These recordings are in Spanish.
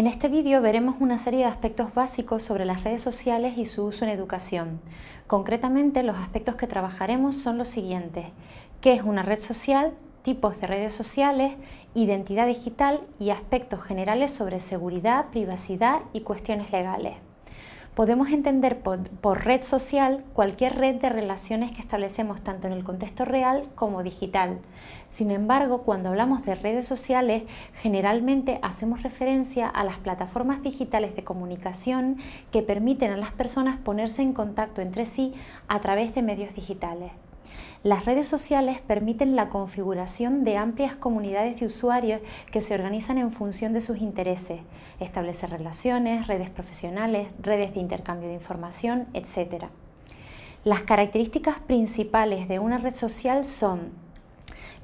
En este vídeo veremos una serie de aspectos básicos sobre las redes sociales y su uso en educación. Concretamente, los aspectos que trabajaremos son los siguientes. ¿Qué es una red social? tipos de redes sociales, identidad digital y aspectos generales sobre seguridad, privacidad y cuestiones legales. Podemos entender por, red social cualquier red de relaciones que establecemos tanto en el contexto real como digital. Sin embargo, cuando hablamos de redes sociales, generalmente hacemos referencia a las plataformas digitales de comunicación que permiten a las personas ponerse en contacto entre sí a través de medios digitales. Las redes sociales permiten la configuración de amplias comunidades de usuarios que se organizan en función de sus intereses, establecer relaciones, redes profesionales, redes de intercambio de información, etc. Las características principales de una red social son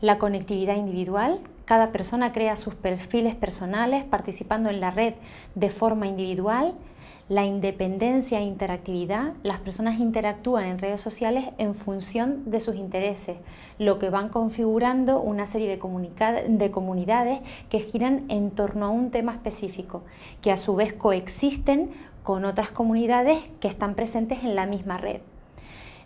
la conectividad individual, cada persona crea sus perfiles personales participando en la red de forma individual la independencia e interactividad, las personas interactúan en redes sociales en función de sus intereses, lo que van configurando una serie de, de comunidades que giran en torno a un tema específico, que a su vez coexisten con otras comunidades que están presentes en la misma red.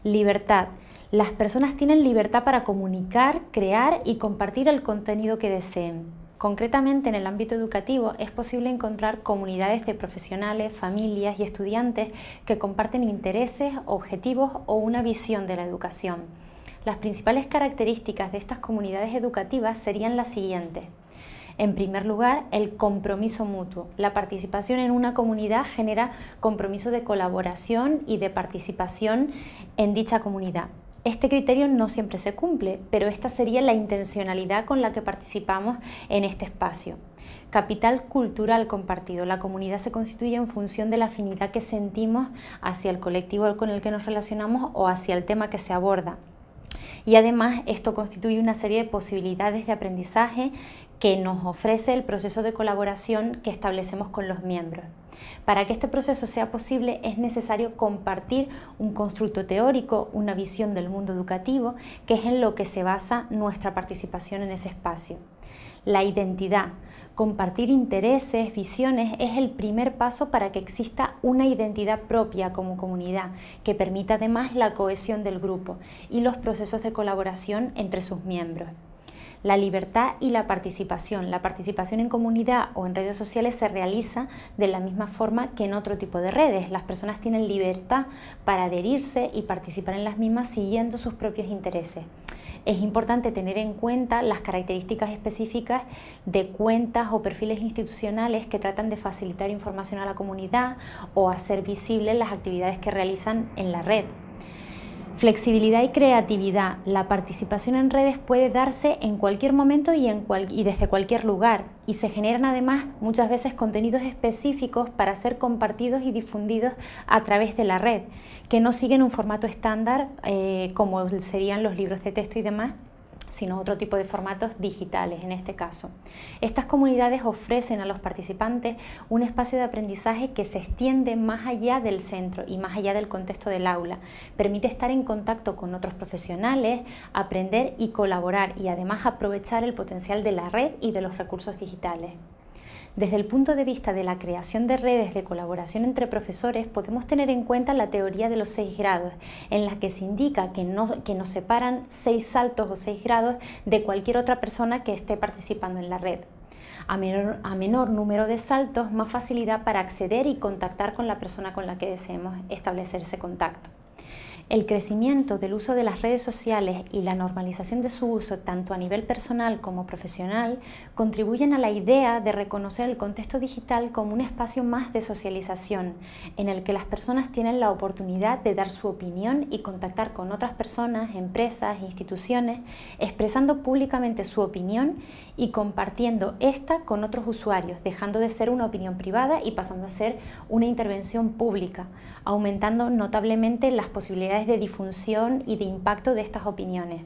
Libertad. Las personas tienen libertad para comunicar, crear y compartir el contenido que deseen. Concretamente en el ámbito educativo es posible encontrar comunidades de profesionales, familias y estudiantes que comparten intereses, objetivos o una visión de la educación. Las principales características de estas comunidades educativas serían las siguientes. En primer lugar, el compromiso mutuo. La participación en una comunidad genera compromiso de colaboración y de participación en dicha comunidad. Este criterio no siempre se cumple, pero esta sería la intencionalidad con la que participamos en este espacio. Capital cultural compartido. La comunidad se constituye en función de la afinidad que sentimos hacia el colectivo con el que nos relacionamos o hacia el tema que se aborda. Y además esto constituye una serie de posibilidades de aprendizaje que nos ofrece el proceso de colaboración que establecemos con los miembros. Para que este proceso sea posible es necesario compartir un constructo teórico, una visión del mundo educativo, que es en lo que se basa nuestra participación en ese espacio. La identidad, compartir intereses, visiones, es el primer paso para que exista una identidad propia como comunidad, que permita además la cohesión del grupo y los procesos de colaboración entre sus miembros la libertad y la participación. La participación en comunidad o en redes sociales se realiza de la misma forma que en otro tipo de redes. Las personas tienen libertad para adherirse y participar en las mismas siguiendo sus propios intereses. Es importante tener en cuenta las características específicas de cuentas o perfiles institucionales que tratan de facilitar información a la comunidad o hacer visibles las actividades que realizan en la red. Flexibilidad y creatividad. La participación en redes puede darse en cualquier momento y, desde cualquier lugar y se generan además muchas veces contenidos específicos para ser compartidos y difundidos a través de la red, que no siguen un formato estándar eh, como serían los libros de texto y demás, sino otro tipo de formatos digitales en este caso. Estas comunidades ofrecen a los participantes un espacio de aprendizaje que se extiende más allá del centro y más allá del contexto del aula. Permite estar en contacto con otros profesionales, aprender y colaborar y además aprovechar el potencial de la red y de los recursos digitales. Desde el punto de vista de la creación de redes de colaboración entre profesores, podemos tener en cuenta la teoría de los seis grados, en la que se indica que, que nos separan seis saltos o seis grados de cualquier otra persona que esté participando en la red. A menor, a menor, número de saltos, más facilidad para acceder y contactar con la persona con la que deseemos establecer ese contacto. El crecimiento del uso de las redes sociales y la normalización de su uso tanto a nivel personal como profesional contribuyen a la idea de reconocer el contexto digital como un espacio más de socialización en el que las personas tienen la oportunidad de dar su opinión y contactar con otras personas, empresas, instituciones, expresando públicamente su opinión y compartiendo esta con otros usuarios, dejando de ser una opinión privada y pasando a ser una intervención pública, aumentando notablemente las posibilidades de difusión y de impacto de estas opiniones.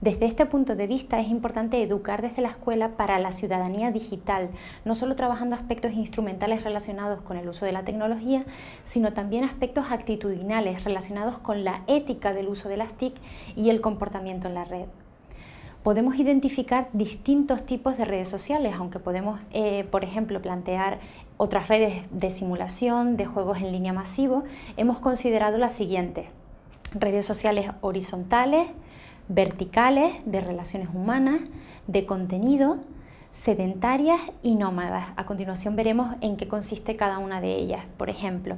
Desde este punto de vista es importante educar desde la escuela para la ciudadanía digital, no solo trabajando aspectos instrumentales relacionados con el uso de la tecnología, sino también aspectos actitudinales relacionados con la ética del uso de las TIC y el comportamiento en la red. podemos identificar distintos tipos de redes sociales, aunque podemos, eh, por ejemplo, plantear otras redes de simulación, de juegos en línea masivo, hemos considerado las siguientes. Redes sociales horizontales, verticales, de relaciones humanas, de contenido, sedentarias y nómadas. A continuación veremos en qué consiste cada una de ellas. Por ejemplo,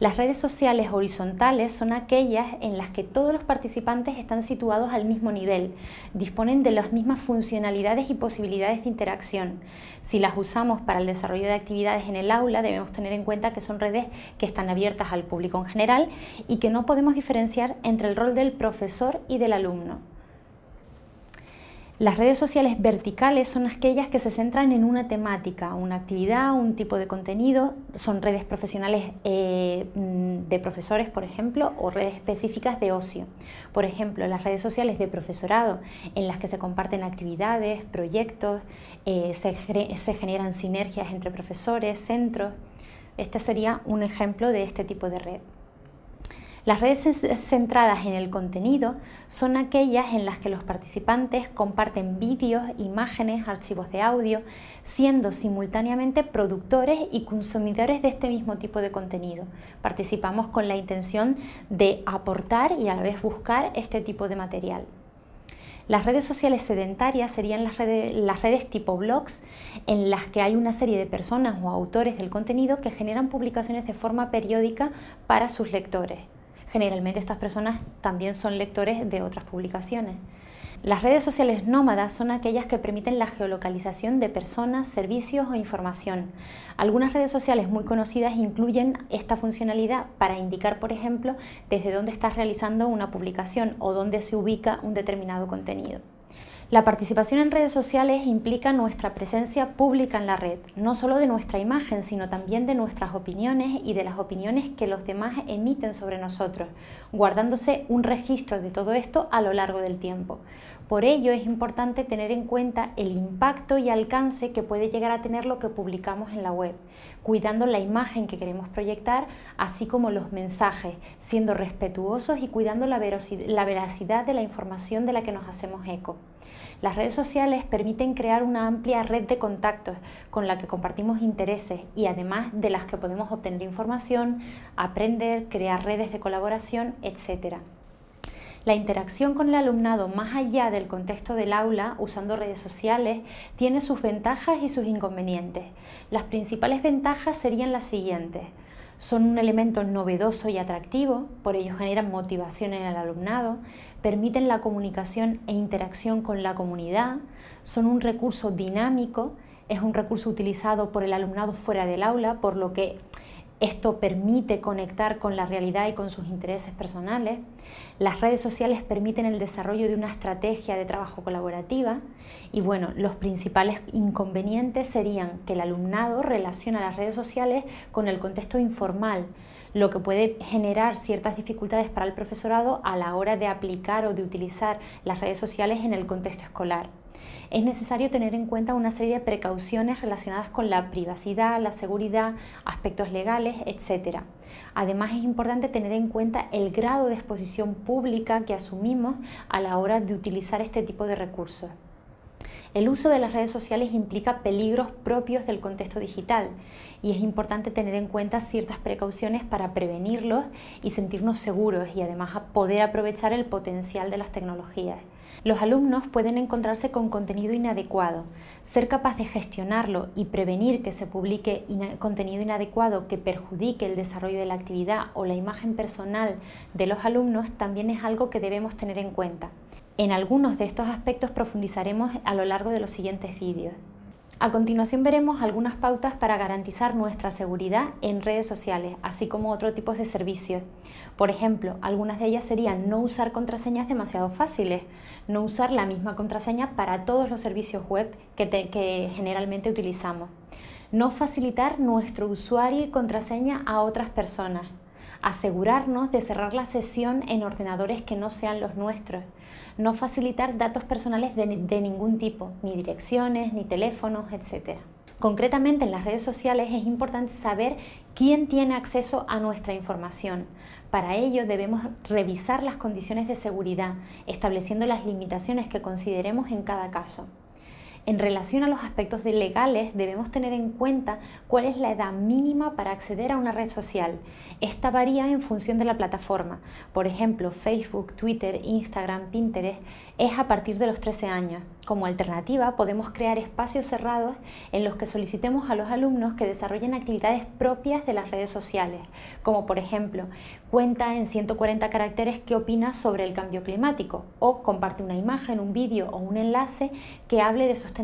las redes sociales horizontales son aquellas en las que todos los participantes están situados al mismo nivel, disponen de las mismas funcionalidades y posibilidades de interacción. Si las usamos para el desarrollo de actividades en el aula, debemos tener en cuenta que son redes que están abiertas al público en general y que no podemos diferenciar entre el rol del profesor y del alumno. Las redes sociales verticales son aquellas que se centran en una temática, una actividad, un tipo de contenido. Son redes profesionales eh, mm, de profesores, por ejemplo, o redes específicas de ocio. Por ejemplo, las redes sociales de profesorado, en las que se comparten actividades, proyectos, eh, se, se generan sinergias entre profesores, centros. Este sería un ejemplo de este tipo de red. Las redes centradas en el contenido son aquellas en las que los participantes comparten vídeos, imágenes, archivos de audio, siendo simultáneamente productores y consumidores de este mismo tipo de contenido. Participamos con la intención de aportar y a la vez buscar este tipo de material. Las redes sociales sedentarias serían las redes, las redes, tipo blogs en las que hay una serie de personas o autores del contenido que generan publicaciones de forma periódica para sus lectores. Generalmente estas personas también son lectores de otras publicaciones. Las redes sociales nómadas son aquellas que permiten la geolocalización de personas, servicios o información. Algunas redes sociales muy conocidas incluyen esta funcionalidad para indicar, por ejemplo, desde dónde estás realizando una publicación o dónde se ubica un determinado contenido. La participación en redes sociales implica nuestra presencia pública en la red, no solo de nuestra imagen, sino también de nuestras opiniones y de las opiniones que los demás emiten sobre nosotros, guardándose un registro de todo esto a lo largo del tiempo. Por ello es importante tener en cuenta el impacto y alcance que puede llegar a tener lo que publicamos en la web, cuidando la imagen que queremos proyectar, así como los mensajes, siendo respetuosos y cuidando la veracidad de la información de la que nos hacemos eco. Las redes sociales permiten crear una amplia red de contactos con la que compartimos intereses y además de las que podemos obtener información, aprender, crear redes de colaboración, etc. La interacción con el alumnado más allá del contexto del aula, usando redes sociales, tiene sus ventajas y sus inconvenientes. Las principales ventajas serían las siguientes son un elemento novedoso y atractivo, por ello generan motivación en el alumnado, permiten la comunicación e interacción con la comunidad, son un recurso dinámico, es un recurso utilizado por el alumnado fuera del aula, por lo que esto permite conectar con la realidad y con sus intereses personales. Las redes sociales permiten el desarrollo de una estrategia de trabajo colaborativa y bueno, los principales inconvenientes serían que el alumnado relaciona las redes sociales con el contexto informal, lo que puede generar ciertas dificultades para el profesorado a la hora de aplicar o de utilizar las redes sociales en el contexto escolar es necesario tener en cuenta una serie de precauciones relacionadas con la privacidad, la seguridad, aspectos legales, etc. Además es importante tener en cuenta el grado de exposición pública que asumimos a la hora de utilizar este tipo de recursos. El uso de las redes sociales implica peligros propios del contexto digital y es importante tener en cuenta ciertas precauciones para prevenirlos y sentirnos seguros y además poder aprovechar el potencial de las tecnologías. Los alumnos pueden encontrarse con contenido inadecuado. Ser capaz de gestionarlo y prevenir que se publique contenido inadecuado que perjudique el desarrollo de la actividad o la imagen personal de los alumnos también es algo que debemos tener en cuenta. En algunos de estos aspectos profundizaremos a lo largo de los siguientes vídeos. A continuación veremos algunas pautas para garantizar nuestra seguridad en redes sociales, así como otro tipos de servicios. Por ejemplo, algunas de ellas serían no usar contraseñas demasiado fáciles, no usar la misma contraseña para todos los servicios web que, que generalmente utilizamos, no facilitar nuestro usuario y contraseña a otras personas, asegurarnos de cerrar la sesión en ordenadores que no sean los nuestros, no facilitar datos personales de, ningún tipo, ni direcciones, ni teléfonos, etc. Concretamente en las redes sociales es importante saber quién tiene acceso a nuestra información. Para ello debemos revisar las condiciones de seguridad, estableciendo las limitaciones que consideremos en cada caso. En relación a los aspectos legales, debemos tener en cuenta cuál es la edad mínima para acceder a una red social. Esta varía en función de la plataforma. Por ejemplo, Facebook, Twitter, Instagram, Pinterest es a partir de los 13 años. Como alternativa, podemos crear espacios cerrados en los que solicitemos a los alumnos que desarrollen actividades propias de las redes sociales, como por ejemplo, cuenta en 140 caracteres qué opinas sobre el cambio climático o comparte una imagen, un vídeo o un enlace que hable de sostenibilidad.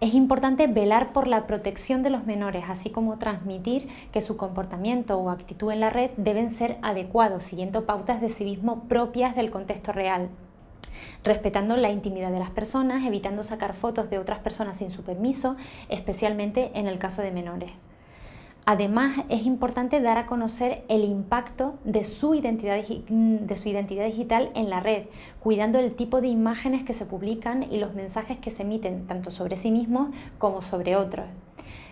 Es importante velar por la protección de los menores, así como transmitir que su comportamiento o actitud en la red deben ser adecuados, siguiendo pautas de civismo propias del contexto real respetando la intimidad de las personas, evitando sacar fotos de otras personas sin su permiso, especialmente en el caso de menores. Además, es importante dar a conocer el impacto de su, identidad, de su identidad digital en la red, cuidando el tipo de imágenes que se publican y los mensajes que se emiten tanto sobre sí mismos como sobre otros.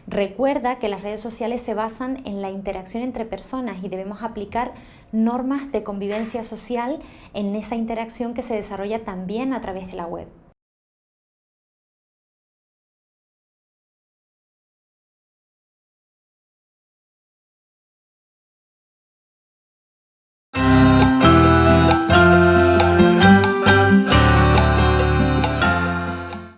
Recuerda que las redes sociales se basan en la interacción entre personas y debemos aplicar normas de convivencia social en esa interacción que se desarrolla también a través de la web.